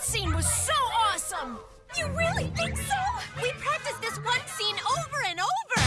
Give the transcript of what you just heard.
That scene was so awesome! You really?